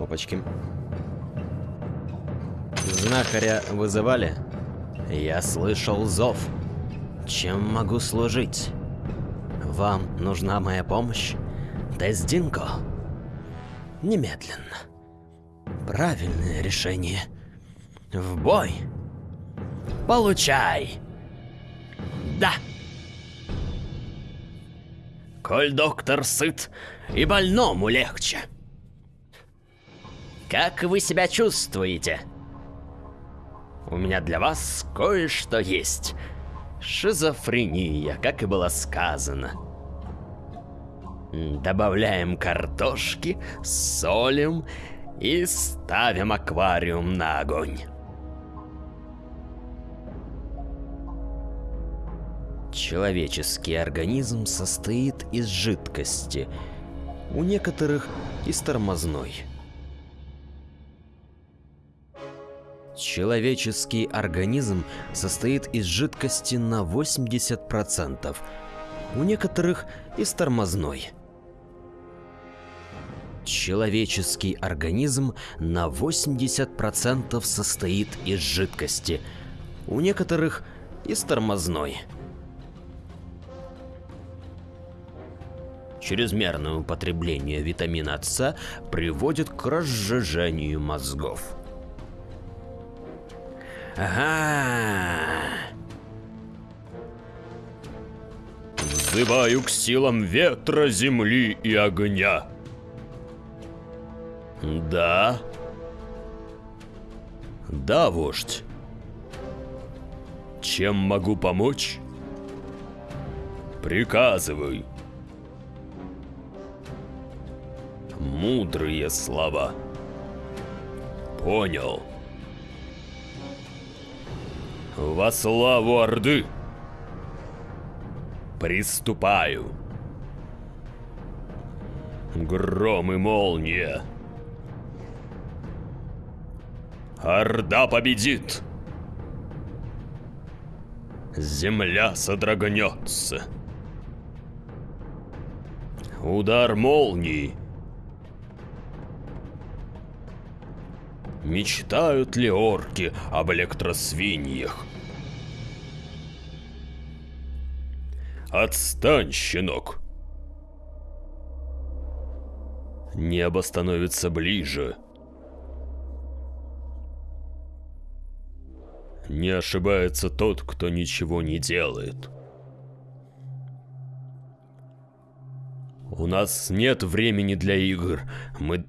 Опачки. Знахаря вызывали? Я слышал зов. Чем могу служить? Вам нужна моя помощь? Тездинко? Немедленно. Правильное решение. В бой. Получай. Да. Коль доктор сыт, и больному легче. Как вы себя чувствуете? У меня для вас кое-что есть. Шизофрения, как и было сказано. Добавляем картошки, солим и ставим аквариум на огонь. Человеческий организм состоит из жидкости, у некоторых из тормозной. Человеческий организм состоит из жидкости на 80%, у некоторых из тормозной. Человеческий организм на 80% состоит из жидкости, у некоторых из тормозной. Чрезмерное употребление витамина С приводит к разжижению мозгов. Ага. Взываю к силам ветра, земли и огня. Да? Да, вождь. Чем могу помочь? Приказывай. Мудрые слова. Понял. Во славу Орды! Приступаю. Гром и молния. Орда победит! Земля содрогнется. Удар молнии. Мечтают ли орки об электросвиньях? Отстань, щенок. Небо становится ближе. Не ошибается тот, кто ничего не делает. У нас нет времени для игр. Мы...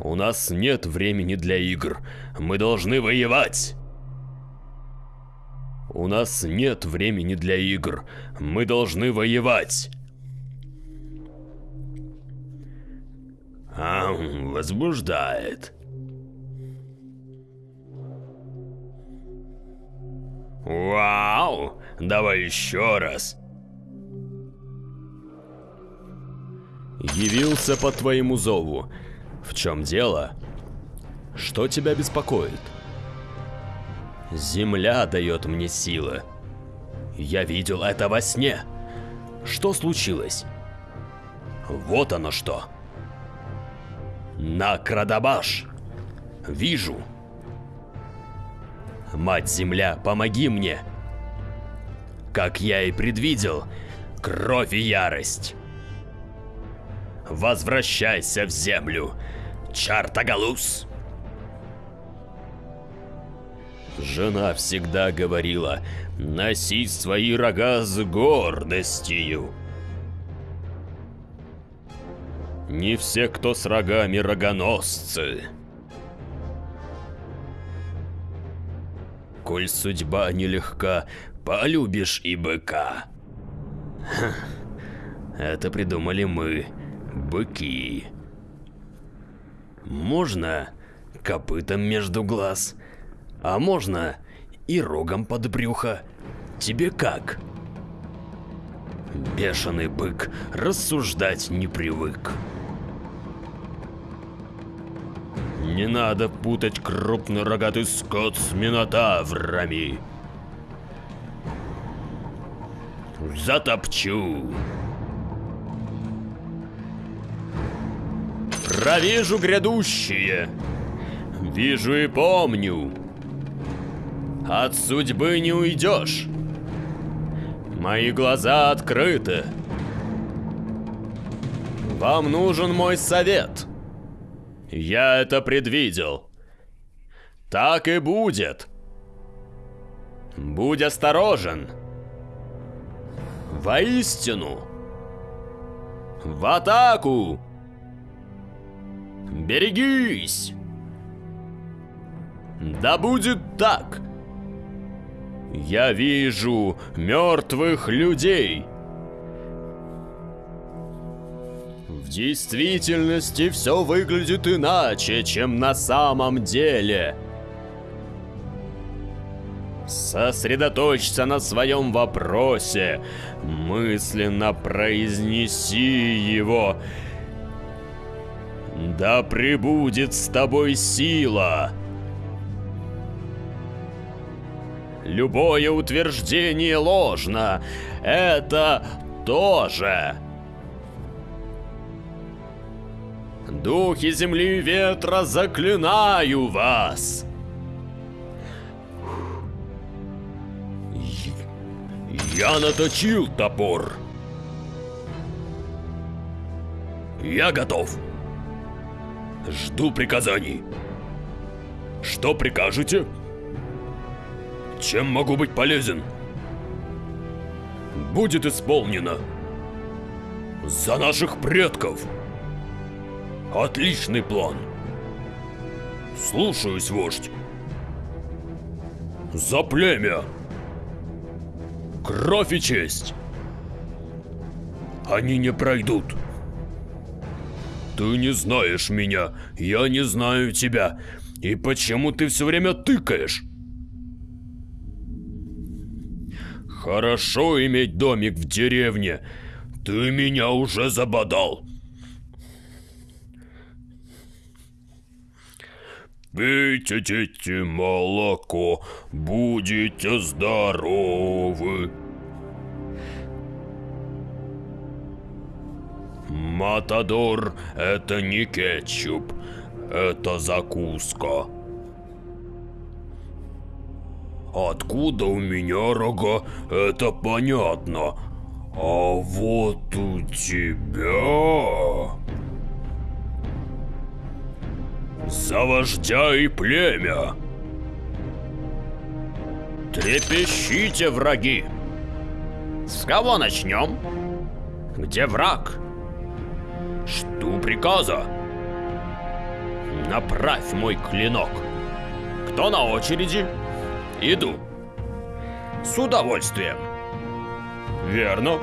У нас нет времени для игр. Мы должны воевать. У нас нет времени для игр. Мы должны воевать. А, возбуждает. Вау! Давай еще раз. Явился по твоему зову. В чем дело? Что тебя беспокоит? Земля дает мне силы. Я видел это во сне. Что случилось? Вот оно что. На Крадабаш. Вижу. Мать-Земля, помоги мне. Как я и предвидел, кровь и ярость. Возвращайся в землю, Чартагалус. Жена всегда говорила, носи свои рога с гордостью. Не все, кто с рогами рогоносцы. Коль судьба нелегка, полюбишь и быка. Ха, это придумали мы, быки. Можно копытом между глаз, а можно и рогом под брюхо. Тебе как? Бешеный бык рассуждать не привык. Не надо путать крупный рогатый скот с минотаврами. Затопчу. Провижу грядущее. Вижу и помню. От судьбы не уйдешь. Мои глаза открыты. Вам нужен мой совет. Я это предвидел. Так и будет. Будь осторожен. Воистину. В атаку! Берегись! Да будет так! Я вижу мертвых людей. В действительности все выглядит иначе, чем на самом деле. Сосредоточься на своем вопросе, мысленно произнеси его. Да пребудет с тобой сила. Любое утверждение ложно. Это тоже. Духи земли и ветра, заклинаю вас! Я наточил топор. Я готов. Жду приказаний. Что прикажете? Чем могу быть полезен? Будет исполнено. За наших предков. Отличный план. Слушаюсь, вождь. За племя. Кровь и честь. Они не пройдут. Ты не знаешь меня, я не знаю тебя. И почему ты все время тыкаешь? Хорошо иметь домик в деревне. Ты меня уже забодал. Пейте, дети, молоко, будете здоровы. Матадор – это не кетчуп, это закуска. Откуда у меня рога, это понятно. А вот у тебя... За вождя и племя! Трепещите, враги! С кого начнем? Где враг? Жду приказа. Направь мой клинок. Кто на очереди? Иду. С удовольствием. Верно.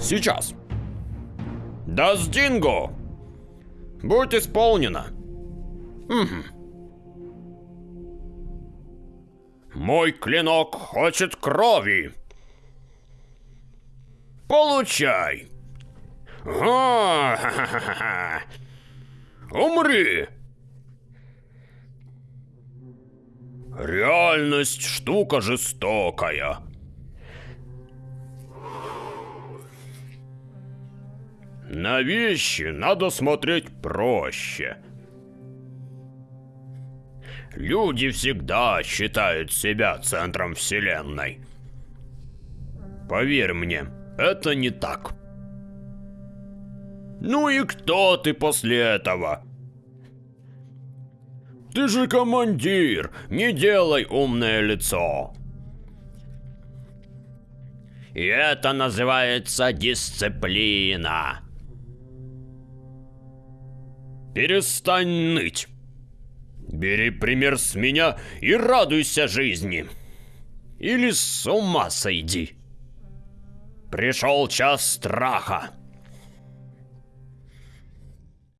Сейчас. Даздинго! Будь исполнено. Угу. Мой клинок хочет крови. Получай. О, Умри. Реальность штука жестокая. На вещи надо смотреть проще. Люди всегда считают себя центром вселенной. Поверь мне, это не так. Ну и кто ты после этого? Ты же командир, не делай умное лицо. И это называется дисциплина. Перестань ныть. Бери пример с меня и радуйся жизни. Или с ума сойди. Пришел час страха.